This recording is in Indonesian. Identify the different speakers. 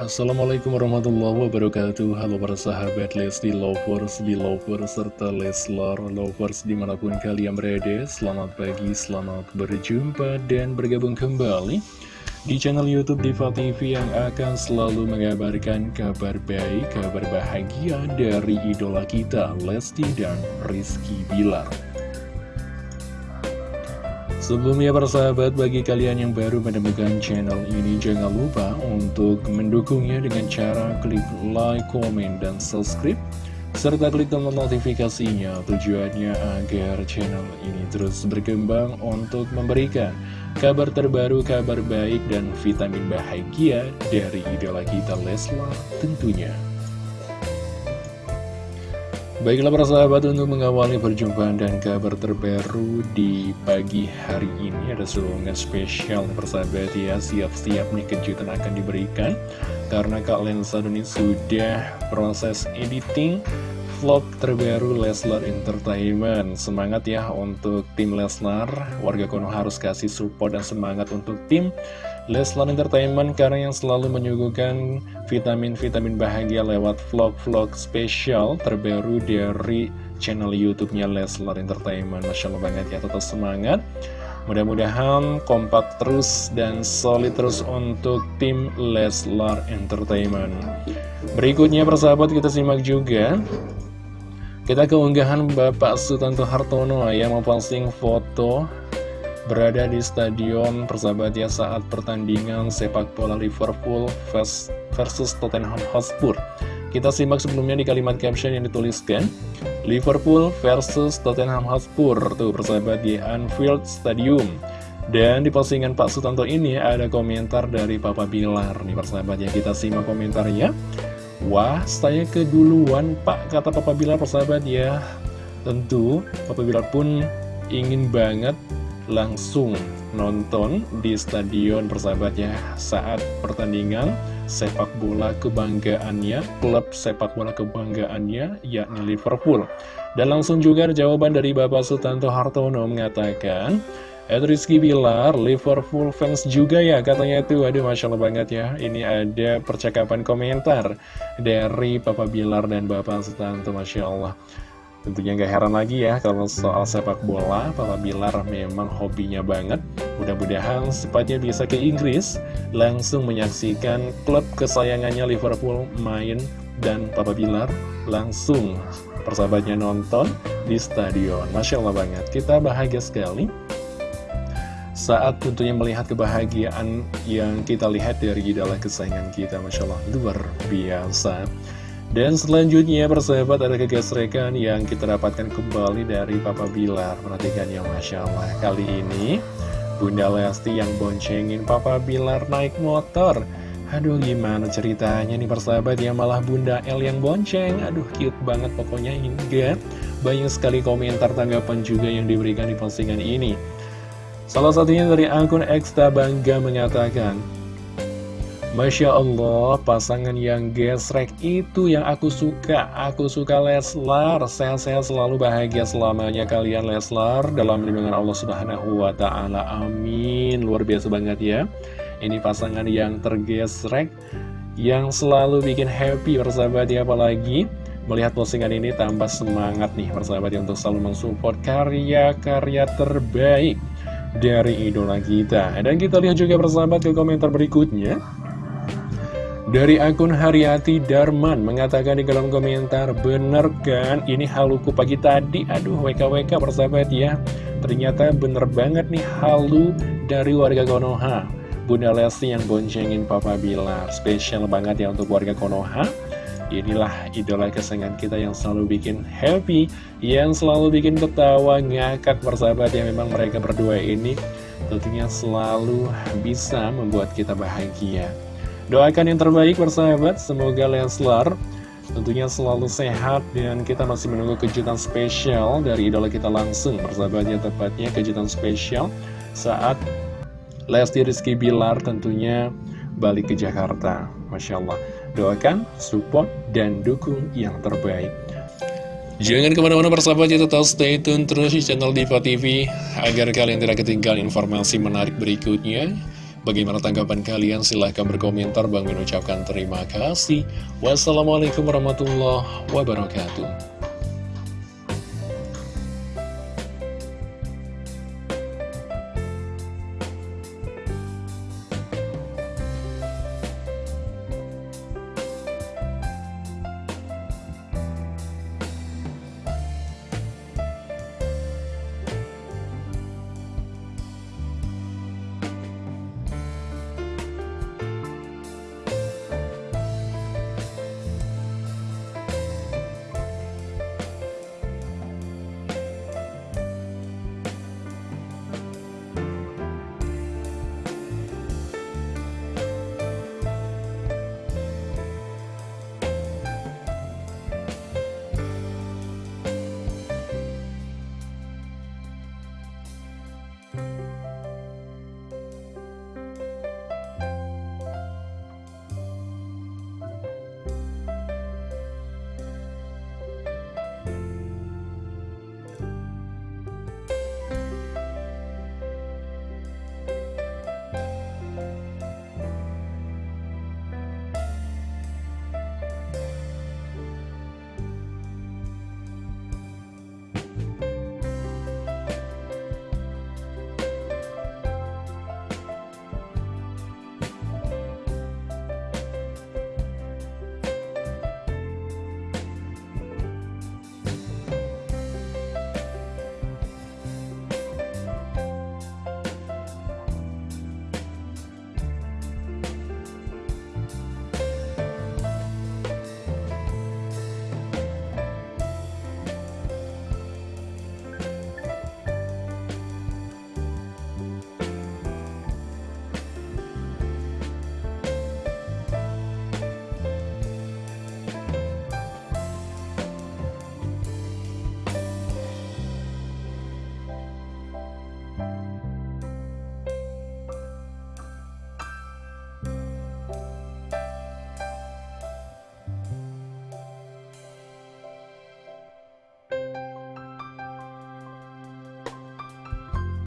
Speaker 1: Assalamualaikum warahmatullahi wabarakatuh. Halo para sahabat Lesti Lovers, Belovers, serta Leslar Lovers di mana pun kalian berada. Selamat pagi, selamat berjumpa dan bergabung kembali di channel Youtube Diva TV yang akan selalu mengabarkan kabar baik, kabar bahagia dari idola kita Lesti dan Rizky Bilar Sebelumnya para sahabat, bagi kalian yang baru menemukan channel ini, jangan lupa untuk mendukungnya dengan cara klik like, komen, dan subscribe. Serta klik tombol notifikasinya tujuannya agar channel ini terus berkembang untuk memberikan kabar terbaru, kabar baik, dan vitamin bahagia dari idola kita Leslar tentunya. Baiklah para sahabat untuk mengawali perjumpaan dan kabar terbaru di pagi hari ini Ada seruangan spesial persahabat ya. Siap-siap nih kejutan akan diberikan. Karena Kak Lensa ini sudah proses editing vlog terbaru Leslar Entertainment Semangat ya untuk tim Leslar Warga Kono harus kasih support dan semangat untuk tim Leslar Entertainment karena yang selalu menyuguhkan vitamin-vitamin bahagia lewat vlog-vlog spesial terbaru dari channel YouTube-nya Leslar Entertainment. Masya Allah banget ya, tetap semangat. Mudah-mudahan kompak terus dan solid terus untuk tim Leslar Entertainment. Berikutnya persahabat kita simak juga. Kita keunggahan Bapak Sutanto Hartono yang memposting foto berada di stadion persahabat ya saat pertandingan sepak bola Liverpool versus Tottenham Hotspur. Kita simak sebelumnya di kalimat caption yang dituliskan Liverpool versus Tottenham Hotspur Tuh persahabat di Anfield Stadium. Dan di postingan Pak Sutanto ini ada komentar dari Papa Bilar. Nih persahabat ya kita simak komentarnya Wah saya keduluan Pak kata Papa Bilar persahabat ya Tentu Papa Bilar pun ingin banget langsung nonton di stadion persahabatnya saat pertandingan sepak bola kebanggaannya, klub sepak bola kebanggaannya, yakni Liverpool. Dan langsung juga jawaban dari Bapak Sutanto Hartono mengatakan, Ed Rizky Bilar, Liverpool fans juga ya katanya itu. Aduh Masya Allah banget ya. Ini ada percakapan komentar Dari Papa Bilar dan Bapak Sutanto Masya Allah. Tentunya gak heran lagi ya kalau soal sepak bola, Papa Bilar memang hobinya banget. Mudah-mudahan secepatnya bisa ke Inggris, langsung menyaksikan klub kesayangannya Liverpool main dan Papa Bilar langsung persahabatnya nonton di stadion. Masya Allah banget, kita bahagia sekali saat tentunya melihat kebahagiaan yang kita lihat dari idola kesayangan kita Masya Allah luar biasa. Dan selanjutnya persahabat ada kegesrekan yang kita dapatkan kembali dari Papa Bilar. Perhatikan ya Masya Allah Kali ini Bunda Lesti yang boncengin Papa Bilar naik motor. Aduh gimana ceritanya nih persahabat ya Malah Bunda L yang bonceng. Aduh cute banget pokoknya hingga Banyak sekali komentar tanggapan juga yang diberikan di postingan ini Salah satunya dari akun Eksta Bangga mengatakan Masya Allah, pasangan yang gesrek itu yang aku suka. Aku suka Leslar, sehat-sehat selalu bahagia selamanya kalian Leslar dalam lindungan Allah Subhanahu wa Ta'ala. Amin. Luar biasa banget ya. Ini pasangan yang tergesrek, yang selalu bikin happy persahabat ya, apalagi melihat postingan ini tambah semangat nih persahabat ya untuk selalu mensupport karya-karya terbaik dari idola kita. Dan kita lihat juga persahabat ke komentar berikutnya. Dari akun Haryati Darman mengatakan di kolom komentar, bener kan ini haluku pagi tadi? Aduh, WKWK persahabat ya. Ternyata bener banget nih halu dari warga Konoha. Bunda Lesti yang boncengin Papa Bilar. Spesial banget ya untuk warga Konoha. Inilah idola kesayangan kita yang selalu bikin happy, yang selalu bikin ketawa, ngakak persahabat yang memang mereka berdua ini. Tentunya selalu bisa membuat kita bahagia. Doakan yang terbaik persahabat, semoga Leslar tentunya selalu sehat dan kita masih menunggu kejutan spesial dari idola kita langsung. Persahabatnya tepatnya kejutan spesial saat Lesti Rizky Bilar tentunya balik ke Jakarta. Masya Allah doakan, support, dan dukung yang terbaik Jangan ke mana-mana persahabat ya tetap stay tune terus di channel Diva TV agar kalian tidak ketinggalan informasi menarik berikutnya Bagaimana tanggapan kalian? Silahkan berkomentar. Bang Min ucapkan terima kasih. Wassalamualaikum warahmatullahi wabarakatuh. Bye.